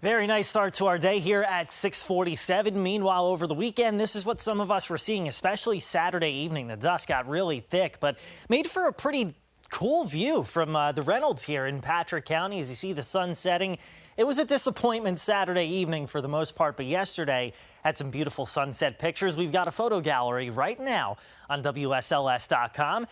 Very nice start to our day here at 647. Meanwhile, over the weekend, this is what some of us were seeing, especially Saturday evening. The dust got really thick, but made for a pretty cool view from uh, the Reynolds here in Patrick County. As you see the sun setting, it was a disappointment Saturday evening for the most part, but yesterday had some beautiful sunset pictures. We've got a photo gallery right now on WSLS.com.